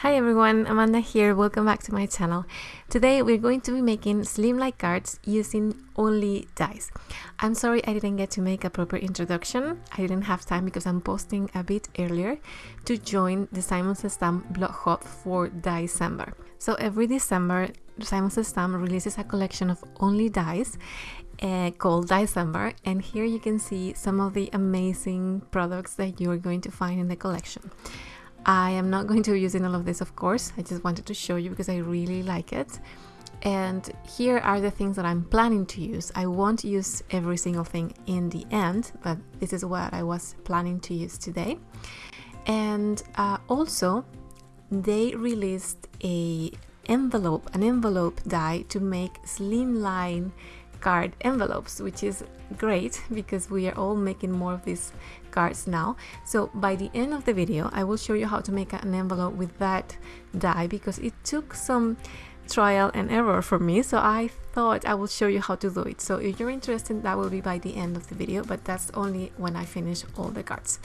Hi everyone, Amanda here, welcome back to my channel. Today we're going to be making slimline cards using only dies. I'm sorry I didn't get to make a proper introduction, I didn't have time because I'm posting a bit earlier to join the Simon Stamp blog hop for December. So every December Simon Stamp releases a collection of only dies uh, called December and here you can see some of the amazing products that you're going to find in the collection. I am not going to be using all of this, of course. I just wanted to show you because I really like it. And here are the things that I'm planning to use. I won't use every single thing in the end, but this is what I was planning to use today. And uh, also, they released a envelope, an envelope die to make slimline card envelopes, which is great because we are all making more of these cards now. So by the end of the video, I will show you how to make an envelope with that die because it took some trial and error for me. So I thought I will show you how to do it. So if you're interested that will be by the end of the video but that's only when I finish all the cards.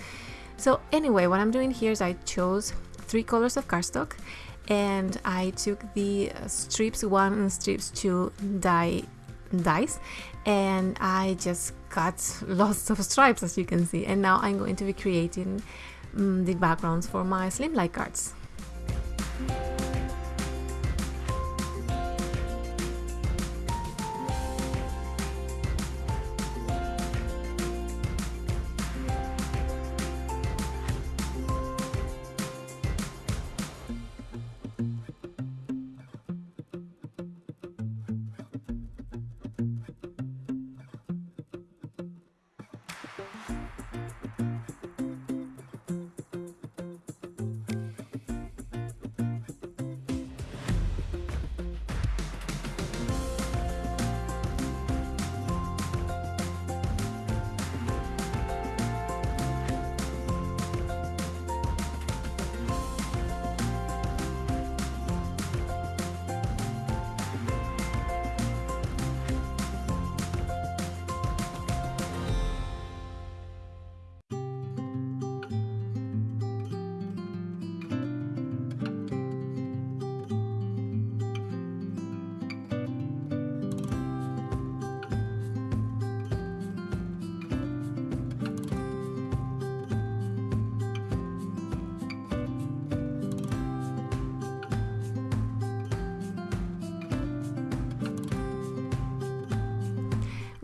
So anyway what I'm doing here is I chose three colors of cardstock and I took the strips 1 and strips 2 die dies and I just cut lots of stripes as you can see and now I'm going to be creating um, the backgrounds for my slimline cards.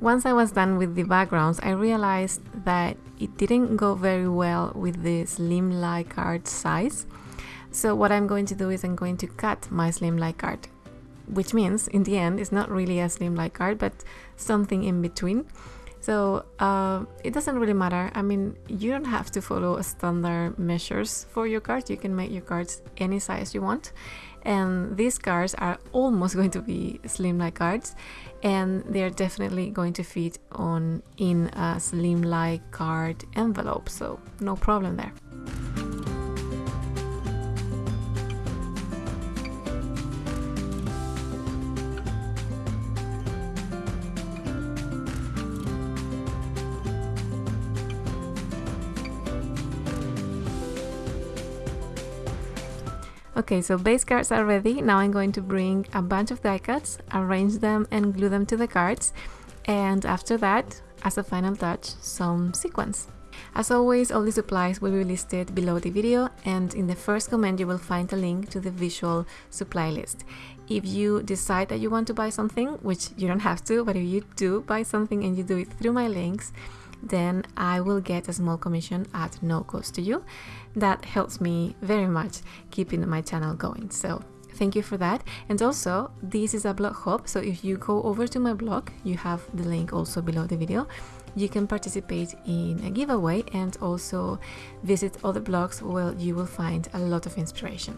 Once I was done with the backgrounds, I realized that it didn't go very well with the slimline card size. So what I'm going to do is I'm going to cut my slimline card, which means in the end it's not really a slimline card, but something in between. So uh, it doesn't really matter. I mean, you don't have to follow standard measures for your card. You can make your cards any size you want and these cards are almost going to be slimline cards and they're definitely going to fit on in a slimline card envelope so no problem there Okay, so base cards are ready. Now I'm going to bring a bunch of die cuts, arrange them and glue them to the cards. And after that, as a final touch, some sequins. As always, all the supplies will be listed below the video and in the first comment you will find a link to the visual supply list. If you decide that you want to buy something, which you don't have to, but if you do buy something and you do it through my links, then I will get a small commission at no cost to you. That helps me very much keeping my channel going. So thank you for that. And also, this is a blog hop So if you go over to my blog, you have the link also below the video. You can participate in a giveaway and also visit other blogs where you will find a lot of inspiration.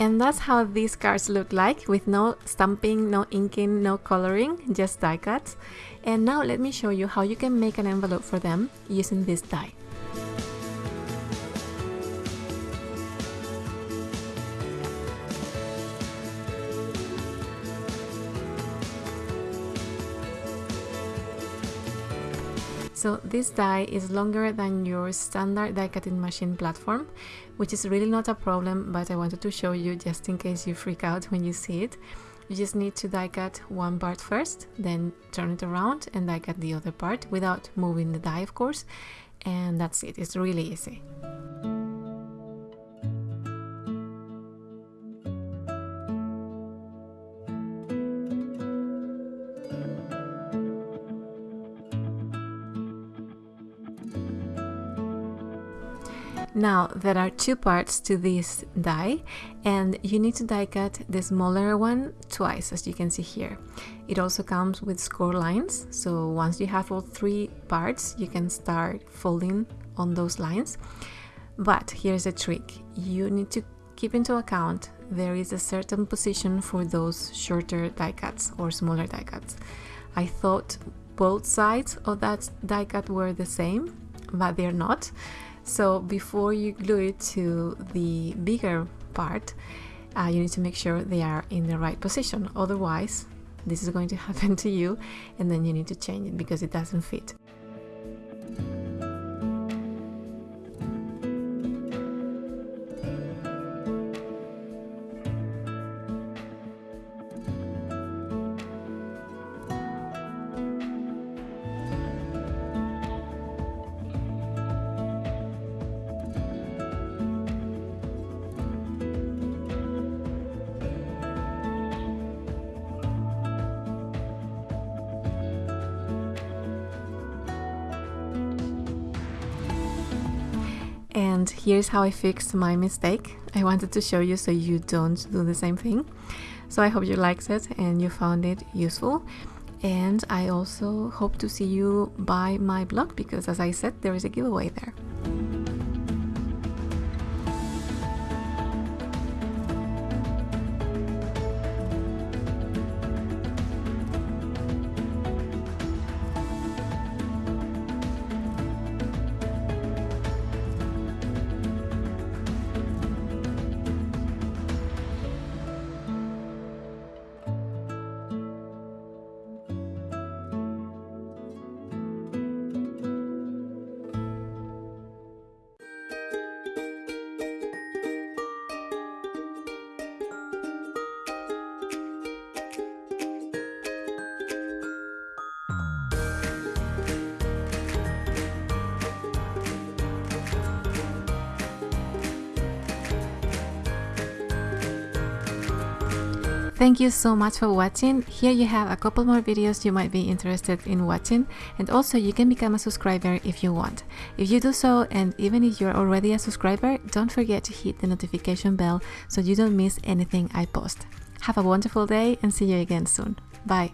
And that's how these cards look like with no stamping, no inking, no coloring, just die cuts. And now let me show you how you can make an envelope for them using this die. So this die is longer than your standard die cutting machine platform, which is really not a problem, but I wanted to show you just in case you freak out when you see it. You just need to die cut one part first, then turn it around and die cut the other part without moving the die of course, and that's it, it's really easy. Now there are two parts to this die and you need to die cut the smaller one twice as you can see here. It also comes with score lines so once you have all three parts you can start folding on those lines. But here's a trick, you need to keep into account there is a certain position for those shorter die cuts or smaller die cuts. I thought both sides of that die cut were the same but they're not so before you glue it to the bigger part, uh, you need to make sure they are in the right position. Otherwise, this is going to happen to you and then you need to change it because it doesn't fit. And here's how I fixed my mistake. I wanted to show you so you don't do the same thing. So I hope you liked it and you found it useful. And I also hope to see you by my blog because as I said, there is a giveaway there. Thank you so much for watching. Here you have a couple more videos you might be interested in watching and also you can become a subscriber if you want. If you do so and even if you're already a subscriber, don't forget to hit the notification bell so you don't miss anything I post. Have a wonderful day and see you again soon. Bye.